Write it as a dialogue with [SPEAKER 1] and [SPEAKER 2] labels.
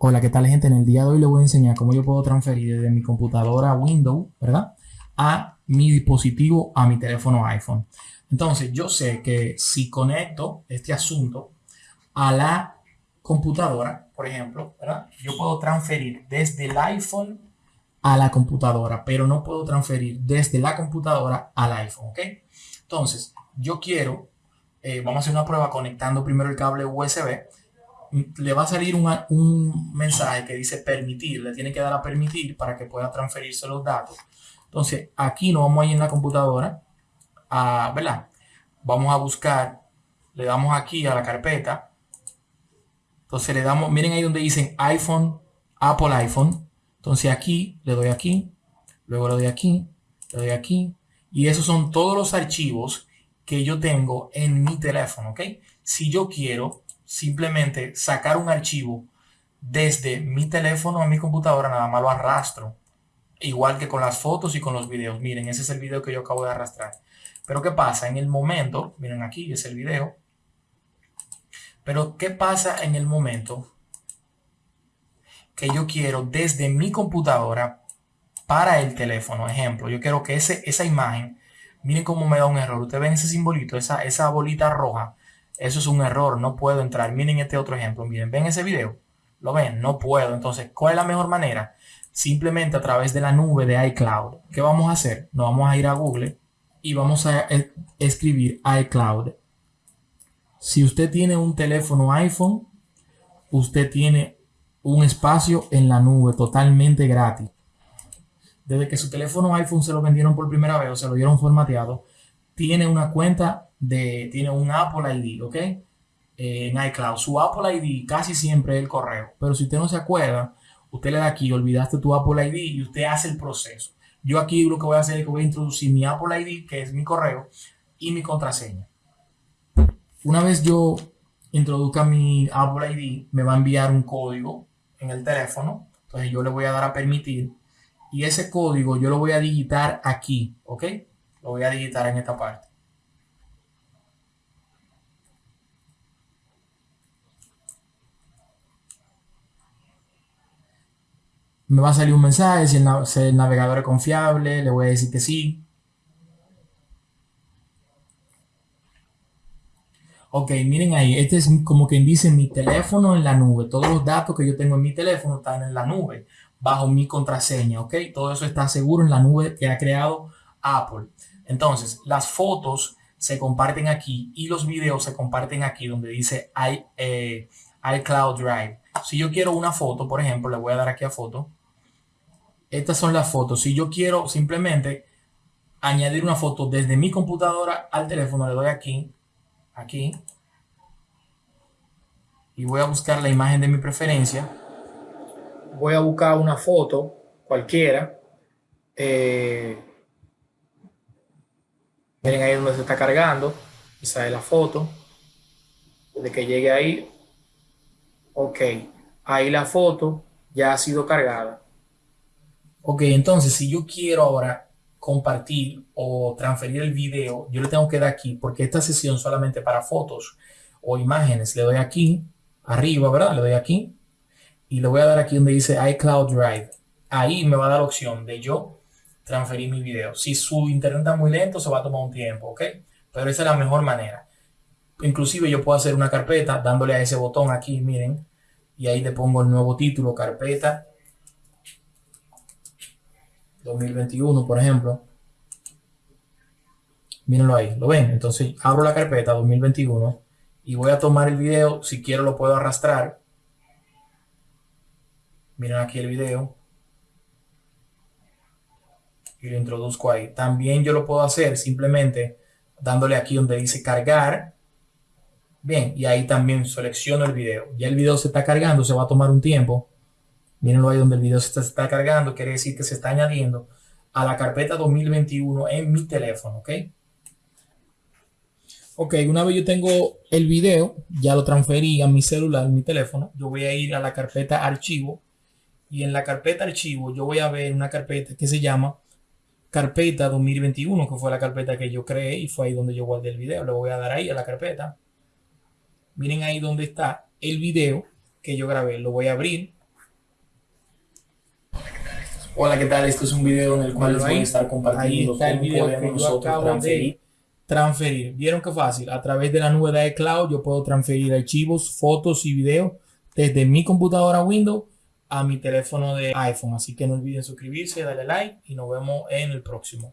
[SPEAKER 1] Hola, ¿qué tal gente? En el día de hoy les voy a enseñar cómo yo puedo transferir desde mi computadora Windows, ¿verdad? A mi dispositivo, a mi teléfono iPhone. Entonces, yo sé que si conecto este asunto a la computadora, por ejemplo, ¿verdad? Yo puedo transferir desde el iPhone a la computadora, pero no puedo transferir desde la computadora al iPhone, ¿ok? Entonces, yo quiero, eh, vamos a hacer una prueba conectando primero el cable USB le va a salir un mensaje que dice permitir, le tiene que dar a permitir para que pueda transferirse los datos. Entonces, aquí nos vamos a ir en la computadora, a, ¿verdad? Vamos a buscar, le damos aquí a la carpeta. Entonces le damos, miren ahí donde dicen iPhone, Apple iPhone. Entonces aquí, le doy aquí, luego le doy aquí, le doy aquí. Y esos son todos los archivos que yo tengo en mi teléfono, ¿ok? Si yo quiero simplemente sacar un archivo desde mi teléfono a mi computadora, nada más lo arrastro. Igual que con las fotos y con los videos. Miren, ese es el video que yo acabo de arrastrar. Pero ¿qué pasa? En el momento, miren aquí, es el video. Pero ¿qué pasa en el momento que yo quiero desde mi computadora para el teléfono? Ejemplo, yo quiero que ese, esa imagen, miren cómo me da un error. Ustedes ven ese simbolito, esa, esa bolita roja eso es un error, no puedo entrar. Miren este otro ejemplo, miren, ven ese video. ¿Lo ven? No puedo. Entonces, ¿cuál es la mejor manera? Simplemente a través de la nube de iCloud. ¿Qué vamos a hacer? Nos vamos a ir a Google y vamos a escribir iCloud. Si usted tiene un teléfono iPhone, usted tiene un espacio en la nube totalmente gratis. Desde que su teléfono iPhone se lo vendieron por primera vez o se lo dieron formateado, tiene una cuenta de, tiene un Apple ID, ¿ok? Eh, en iCloud. Su Apple ID casi siempre es el correo. Pero si usted no se acuerda, usted le da aquí, olvidaste tu Apple ID y usted hace el proceso. Yo aquí lo que voy a hacer es que voy a introducir mi Apple ID, que es mi correo, y mi contraseña. Una vez yo introduzca mi Apple ID, me va a enviar un código en el teléfono. Entonces yo le voy a dar a permitir. Y ese código yo lo voy a digitar aquí, ¿ok? Lo voy a digitar en esta parte. Me va a salir un mensaje, si el, navegador es confiable, le voy a decir que sí. Ok, miren ahí, este es como quien dice mi teléfono en la nube. Todos los datos que yo tengo en mi teléfono están en la nube, bajo mi contraseña, ok. Todo eso está seguro en la nube que ha creado Apple. Entonces, las fotos se comparten aquí y los videos se comparten aquí donde dice I, eh, iCloud Drive. Si yo quiero una foto, por ejemplo, le voy a dar aquí a foto estas son las fotos. Si yo quiero simplemente añadir una foto desde mi computadora al teléfono, le doy aquí, aquí, y voy a buscar la imagen de mi preferencia. Voy a buscar una foto cualquiera. Eh, miren ahí donde se está cargando. Esa es la foto. De que llegue ahí. Ok. Ahí la foto ya ha sido cargada. Ok, entonces si yo quiero ahora compartir o transferir el video, yo le tengo que dar aquí, porque esta sesión solamente para fotos o imágenes, le doy aquí, arriba, ¿verdad? Le doy aquí y le voy a dar aquí donde dice iCloud Drive. Ahí me va a dar la opción de yo transferir mi video. Si su internet está muy lento, se va a tomar un tiempo, ¿ok? Pero esa es la mejor manera. Inclusive yo puedo hacer una carpeta dándole a ese botón aquí, miren, y ahí le pongo el nuevo título, carpeta 2021, por ejemplo. Mírenlo ahí, ¿lo ven? Entonces abro la carpeta 2021 y voy a tomar el video. Si quiero lo puedo arrastrar. Miren aquí el video. Y lo introduzco ahí. También yo lo puedo hacer simplemente dándole aquí donde dice cargar. Bien, y ahí también selecciono el video. Ya el video se está cargando, se va a tomar un tiempo. Mírenlo ahí donde el video se está, cargando, quiere decir que se está añadiendo a la carpeta 2021 en mi teléfono, ¿ok? Ok, una vez yo tengo el video, ya lo transferí a mi celular, mi teléfono, yo voy a ir a la carpeta archivo y en la carpeta archivo yo voy a ver una carpeta que se llama carpeta 2021, que fue la carpeta que yo creé y fue ahí donde yo guardé el video. Le voy a dar ahí a la carpeta. Miren ahí donde está el video que yo grabé. Lo voy a abrir
[SPEAKER 2] Hola, ¿qué tal? Esto es un video en el cual les voy a estar compartiendo
[SPEAKER 1] está el
[SPEAKER 2] cómo
[SPEAKER 1] video
[SPEAKER 2] podemos
[SPEAKER 1] que
[SPEAKER 2] nosotros transferir.
[SPEAKER 1] transferir. ¿Vieron qué fácil? A través de la nube de iCloud yo puedo transferir archivos, fotos y videos desde mi computadora Windows a mi teléfono de iPhone. Así que no olviden suscribirse, darle like y nos vemos en el próximo.